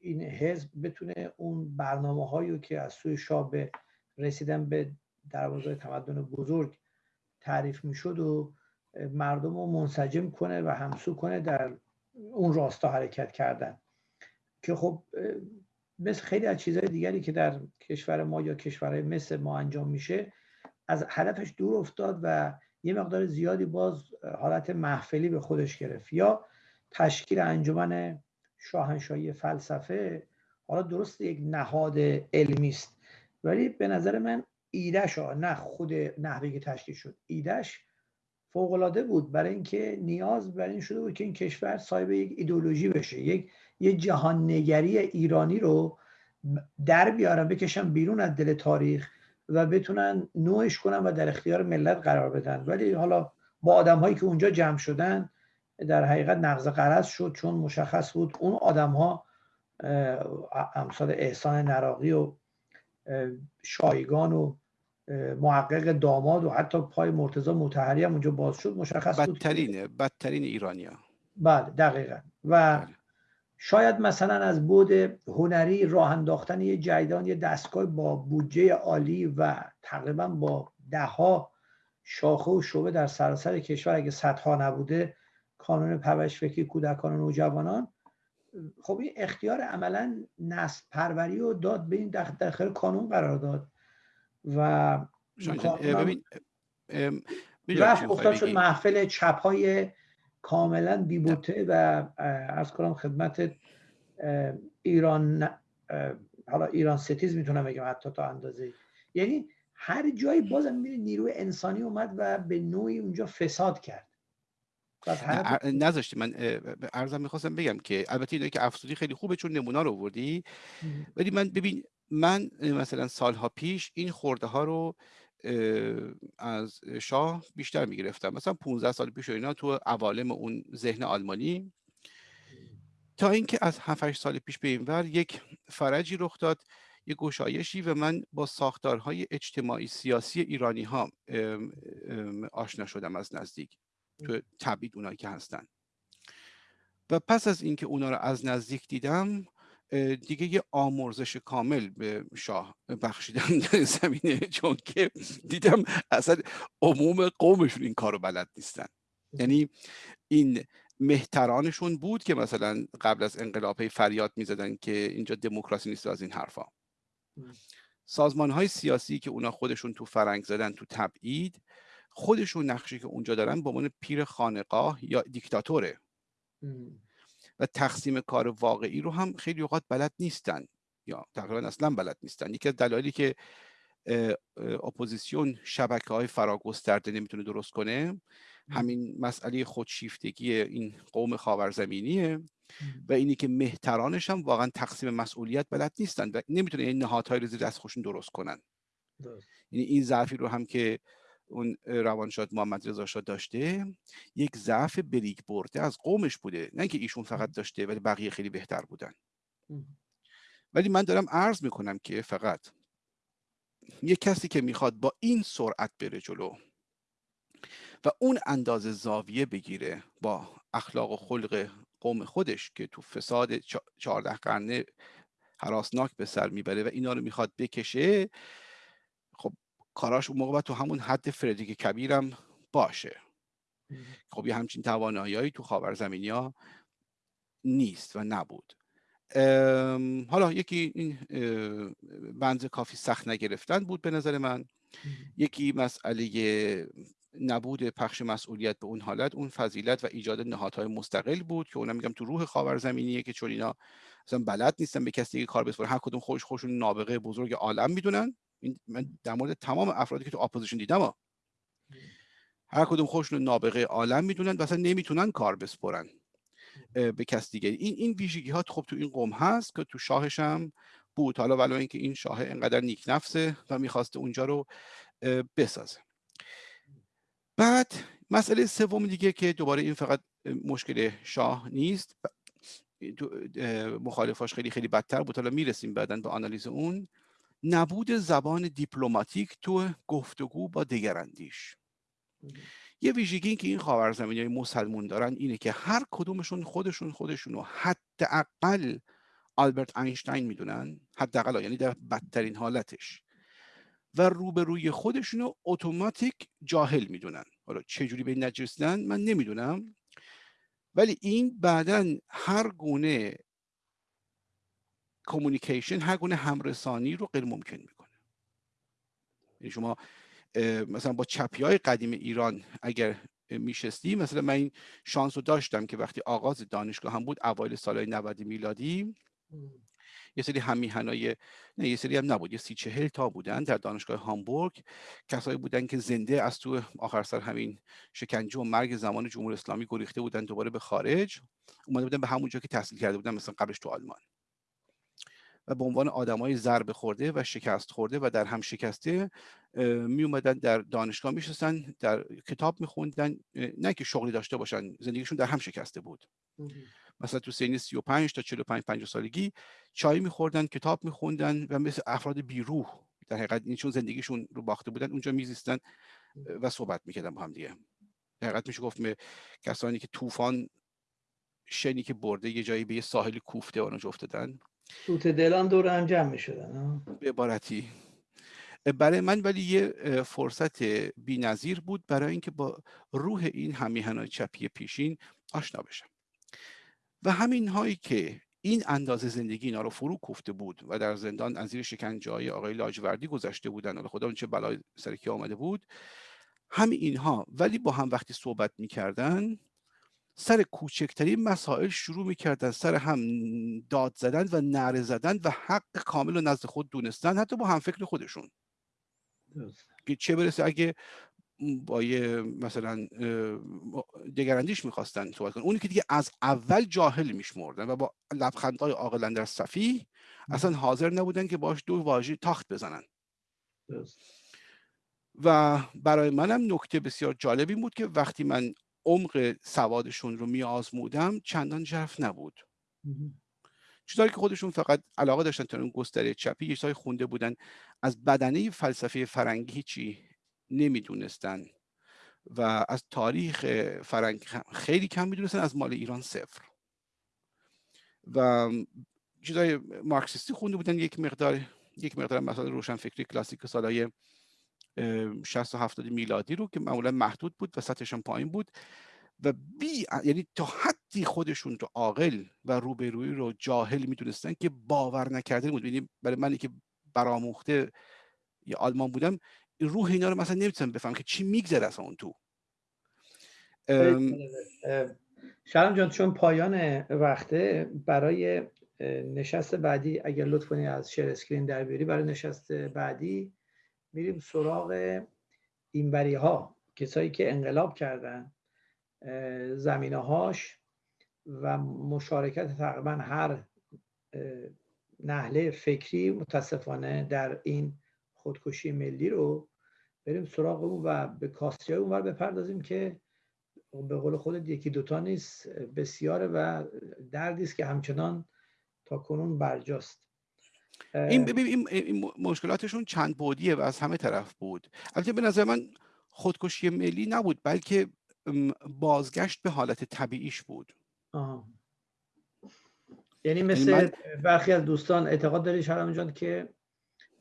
این حزب بتونه اون برنامه هایی که از سوی شاه به رسیدن به دروازه تمدن بزرگ تعریف می‌شد و مردم رو منسجم کنه و همسو کنه در اون راستا حرکت کردن. که خب مثل خیلی از چیزهای دیگری که در کشور ما یا کشورهای مثل ما انجام میشه از هدفش دور افتاد و یه مقدار زیادی باز حالت محفلی به خودش گرفت. یا تشکیل انجمن شاهنشاهی فلسفه حالا درست یک نهاد علمی است. ولی به نظر من ایدهش نه خود نحوه که تشکیل شد ایدهش فوقالعاده بود. برای اینکه نیاز بر این شده بود که این کشور صاحب یک ایدولوژی بشه یک یه جهان نگری ایرانی رو در بیارن بکشن بیرون از دل تاریخ و بتونن نوعش کنن و در اختیار ملت قرار بدن. ولی حالا با آدم هایی که اونجا جمع شدن در حقیقت نقض قرض شد چون مشخص بود اون آدم ها امثال احسان نراقی و شایگان و محقق داماد و حتی پای مرتضا متحری هم اونجا باز شد مشخص بود بدترین بدترین ایرانیا بله دقیقا. و بله. شاید مثلا از بود هنری راه انداختن یه جیدان یه دستگاه با بودجه عالی و تقریبا با دهها شاخه و شعبه در سراسر کشور اگه صدها نبوده کانون فکری کودکان و نوجوانان خب این اختیار عملا نسل پروری رو داد به این داخل کانون قرار داد. و ببین رفت افتاد شد محفل چپ های کاملا بیبوته و از کنم خدمت ایران حالا ایران ستیز می‌تونم بگم حتی تا اندازه یعنی هر جایی بازم میره نیروی انسانی اومد و به نوعی اونجا فساد کرد. نذاشتی من ارزم می‌خواستم بگم که البته اینایی که افسودی خیلی خوبه چون نمونه رو وردی ولی من ببین من مثلا سالها پیش این خورده ها رو از شاه بیشتر می‌گرفتم. مثلا 15 سال پیش اینا تو عوالم اون ذهن آلمانی. تا اینکه از 7 سال پیش به این ور یک فرجی رخ داد یک گشایشی و من با ساختارهای اجتماعی سیاسی ایرانی ها آشنا شدم از نزدیک تو تبعید اونایی که هستن. و پس از اینکه اونا رو از نزدیک دیدم دیگه یه آمرزش کامل به شاه بخشیدم در زمینه چون که دیدم اصلا عموم قومشون این کارو بلد نیستن. یعنی این مهترانشون بود که مثلا قبل از انقلاب فریاد می‌زدن که اینجا دموکراسی نیست از این حرفا. سازمان های سیاسی که اونا خودشون تو فرنگ زدن تو تبعید خودشون نقشی که اونجا دارن به عنوان پیر خانقاه یا دیکتاتوره. و تقسیم کار واقعی رو هم خیلی اوقات بلد نیستن یا تقریبا اصلا بلد نیستن. یکی از دلایلی که اپوزیسیون شبکه های فراگسترده نمی‌تونه درست کنه همین مسئله خودشیفتگی این قوم خاورزمینیه و اینی که مهترانش هم واقعا تقسیم مسئولیت بلد نیستن و نمی‌تونه این نهادهای رو زیر دست خودشون درست کنن. یعنی این ضعفی رو هم که اون روانشاد محمد رضا شاه داشته یک ضعف به ارث برده از قومش بوده. نه اینکه ایشون فقط داشته ولی بقیه خیلی بهتر بودن. ولی من دارم عرض می‌کنم که فقط یک کسی که می‌خواد با این سرعت بره جلو و اون اندازه زاویه بگیره با اخلاق و خلق قوم خودش که تو فساد چهارده قرنه حراسناک به سر می‌بره و اینا رو می‌خواد بکشه کاراش اون موقع تو همون حد فردریک کبیرم باشه. خب یه همچین توانایی تو خاور زمینی ها نیست و نبود. حالا یکی این بنز کافی سخت نگرفتن بود به نظر من. یکی مسئله نبود پخش مسئولیت به اون حالت اون فضیلت و ایجاد نهادهای مستقل بود که اونم میگم تو روح خاورزمینیه که چون اینا اصلا بلد نیستن به کسی دیگه کار بسپارن. هر کدوم خوش خوشون نابغه بزرگ عالم می‌دونن. این من در مورد تمام افرادی که تو اپوزیشن دیدم هر کدوم خوشون نابغه عالم می‌دونن و اصلا نمی‌تونن کار بسپرن. به کس دیگه. این این ویژگی ها خب تو این قوم هست که تو شاهش هم بود. حالا ولو اینکه این شاه انقدر نیک نفسه و می‌خواسته اونجا رو بسازه. بعد مسئله سوم دیگه که دوباره این فقط مشکل شاه نیست. مخالفاش خیلی خیلی بدتر بود. حالا می‌رسیم بعدا به آنالیز اون. نبود زبان دیپلماتیک تو گفتگو با دیگراندیش یه ویژگی که این خاورزمینی های مسلمون دارن اینه که هر کدومشون خودشون خودشونو حداقل آلبرت اینشتین می‌دونن حداقل یعنی در بدترین حالتش. و روبروی خودشون رو اتوماتیک جاهل می‌دونن. حالا چه جوری به این من نمی‌دونم. ولی این بعدا هر گونه کمونیکیشن هر گونه همرسانی رو غیر ممکن می‌کنه. یعنی شما مثلا با چپی های قدیم ایران اگر میشستی مثلا من این شانس رو داشتم که وقتی آغاز دانشگاه هم بود اوایل سالهای 90 میلادی یه سری همیهنای نه یه سری هم نبود یه سی چهل تا بودن در دانشگاه هامبورگ. کسایی بودن که زنده از تو آخر سر همین شکنجه و مرگ زمان جمهوری اسلامی گریخته بودن دوباره به خارج. اومده بودن به همون جا که تحصیل کرده بودن مثلا قبلش تو آلمان. و به عنوان آدمای ضربه خورده و شکست خورده و در هم شکسته می اومدن در دانشگاه میشستن در کتاب میخوندن نه که شغلی داشته باشن زندگیشون در هم شکسته بود مثلا تو سنی 35 تا 45 50 سالگی چای میخوردن کتاب میخوندن و مثل افراد بیروح در حقیقت این چون زندگیشون رو باخته بودن اونجا میزیستن و صحبت می‌کردن با هم دیگه. در حقیقت میشه گفت کسانی که طوفان شنی که برده یه جایی به یه ساحل کوفته آنجا افتادن سوت دلان دور هم جمع می‌شدن به عبارتی. برای من ولی یه فرصت نظیر بود برای اینکه با روح این همیهنای چپی پیشین آشنا بشم. و همین هایی که این اندازه زندگی اینا رو فرو کوفته بود و در زندان از زیر شکنجه های آقای لاجوردی گذشته بودن و خدا چه بلای سرکی آمده بود همین اینها. ولی با هم وقتی صحبت می‌کردن سر کوچکترین مسائل شروع می‌کردن سر هم داد زدن و نره زدن و حق کامل و نزد خود دونستن حتی با هم فکر خودشون که چه برسه اگه با یه مثلا دگراندیش می‌خواستن صحبت کنن. اونی که دیگه از اول جاهل میشمردن و با لبخندهای عاقل در صفی اصلا حاضر نبودن که باش دو واژه تاخت بزنن. و برای منم نکته بسیار جالبی بود که وقتی من عمق سوادشون رو میآزمودم چندان جرف نبود. چیزهایی که خودشون فقط علاقه داشتن تا اون گستره چپی یه خونده بودن. از بدنه فلسفه فرنگی هیچی نمی‌دونستن و از تاریخ فرنگ خیلی کم می‌دونستن از مال ایران صفر. و چیزای مارکسیستی خونده بودن یک مقدار یک مقدار مثلا روشن فکری کلاسیک سالهای 60 و 70 میلادی رو که معمولا محدود بود و سطحش هم پایین بود و بی یعنی تا حدی خودشون رو عاقل و روبروی رو جاهل می‌دونستن که باور نکرده بود. یعنی برای منی که برآموخته یا آلمان بودم روح اینا رو مثلا نمی‌تونم بفهم که چی میگذره از اون تو. شرم جان چون پایان وقته برای نشست بعدی اگر لطف از شیر اسکرین در بیاری برای نشست بعدی میریم سراغ اینبری ها کسایی که انقلاب کردن زمینه هاش و مشارکت تقریبا هر نحله فکری متاسفانه در این خودکشی ملی رو بریم سراغ اون و به کاستی های اونور بپردازیم که به قول خودت یکی دوتا نیست بسیاره و دردی است که همچنان تا کنون برجاست. این, این, این مشکلاتشون چند بودیه و از همه طرف بود. البته به نظر من خودکشی ملی نبود بلکه بازگشت به حالت طبیعیش بود. آه. یعنی مثل برخی از دوستان اعتقاد داری شرم جان که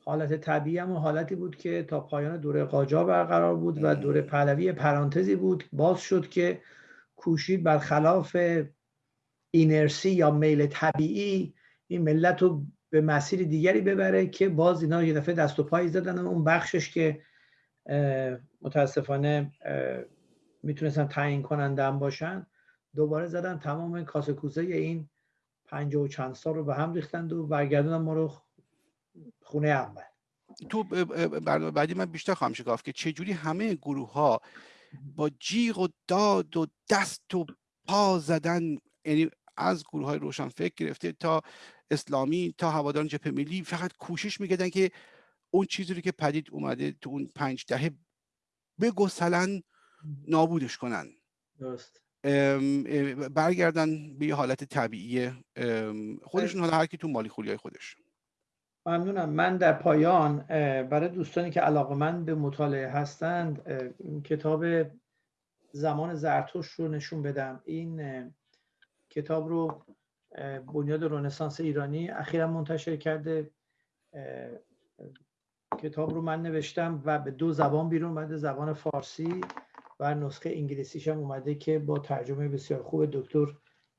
حالت طبیعی هم حالتی بود که تا پایان دوره قاجار برقرار بود و دوره پهلوی پرانتزی بود. باز شد که کوشید برخلاف اینرسی یا میل طبیعی این ملت رو به مسیر دیگری ببره که باز اینا یه دفعه دست و پایی زدن اون بخشش که متاسفانه می‌تونستن تعیین کننده هم باشن دوباره زدن تمام کاسه کوزه این پنج و چند سال رو به هم ریختند و برگردوندن ما رو خونه اول. تو برنامه بعدی من بیشتر خواهم شکاف که چجوری همه گروه ها با جیغ و داد و دست و پا زدن؟ یعنی از گروه های روشن فکر گرفته تا اسلامی تا هواداران جبهه ملی فقط کوشش می‌کردن که اون چیزی رو که پدید اومده تو اون پنج دهه بگسلن نابودش کنن. درست. برگردن به یه حالت طبیعی خودشون حالا هر کی تو مالی خولیای خودش. ممنونم. من در پایان برای دوستانی که علاقه من به مطالعه هستند کتاب زمان زرتوش رو نشون بدم. این کتاب رو بنیاد رنسانس ایرانی. اخیرا منتشر کرده کتاب رو من نوشتم و به دو زبان بیرون اومده زبان فارسی و نسخه انگلیسیش هم اومده که با ترجمه بسیار خوب دکتر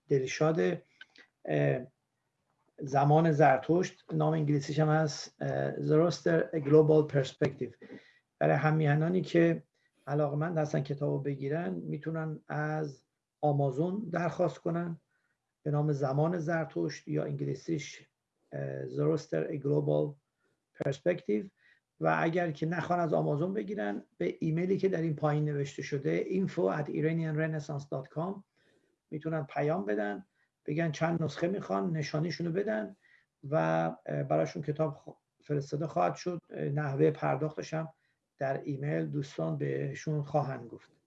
دلشاد زمان زرتشت نام انگلیسیش هم هست زروستر Global Perspective. برای همیهنانی که علاقمند هستن کتاب بگیرن می‌تونن از آمازون درخواست کنن. به نام زمان زرتشت یا انگلیسیش زروستر Global Perspective. و اگر که نخوان از آمازون بگیرن به ایمیلی که در این پایین نوشته شده info at iranianrenaissance.com می‌تونن پیام بدن بگن چند نسخه می‌خوان نشانیشونو بدن و براشون کتاب فرستاده خواهد شد. نحوه پرداختش هم در ایمیل دوستان بهشون خواهند گفت.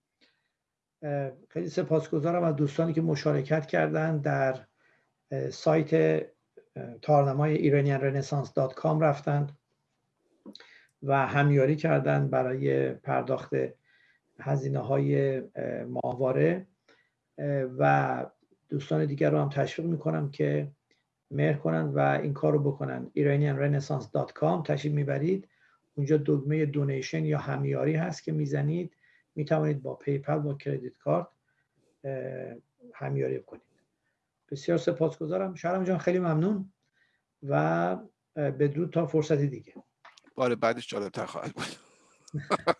خیلی سپاسگزارم از دوستانی که مشارکت کردن در سایت تارنمای iranianrenaissance.com رفتند و همیاری کردن برای پرداخت هزینه های ماهواره. و دوستان دیگر رو هم تشویق می‌کنم که مهر کنن و این کار رو بکنن. iranianrenaissance.com تشریف می‌برید. اونجا دکمه donation یا همیاری هست که می‌زنید. می‌توانید با PayPal با credit card همیاری کنید بسیار سپاسگزارم. شهرام جان خیلی ممنون و بدرود تا فرصتی دیگه. بار بعدش جالبتر خواهد بود.